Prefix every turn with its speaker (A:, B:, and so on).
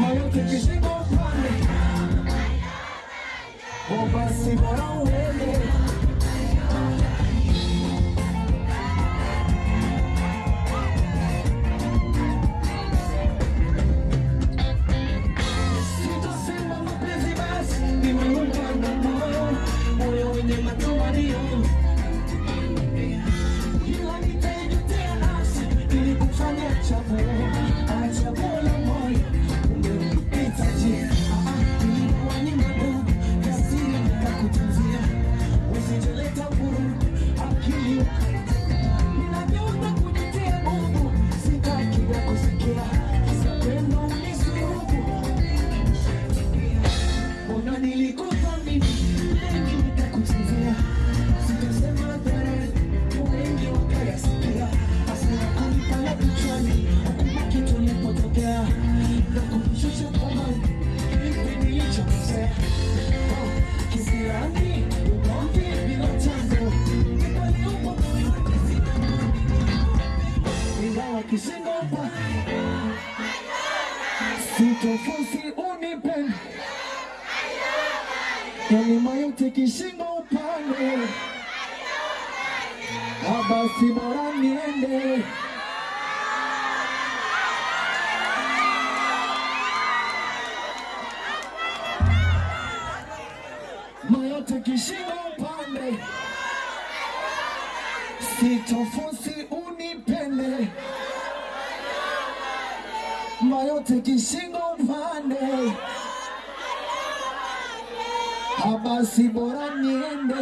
A: mayote kishingo upande o basi bora uende Sitosema mapenzi basi nimeumba Mbona nilikuthamini mengi nikakuchezea, sitasema hadharani, wengi wakayasikia, hasira kunipanda kichwani, ukumbuki tulipotokea na kunishusha thamani, ipi nilichokosea? Kisirani, ugomvi bila chanzo, ni kweli upo moyoni, sina ingawa kishingo upande, sitofosi Kalima yote kishingo upande, abasi bora niende. Mayote kishingo upande, sitofosi unipende. Mayote kishingo upande Abasi bora niende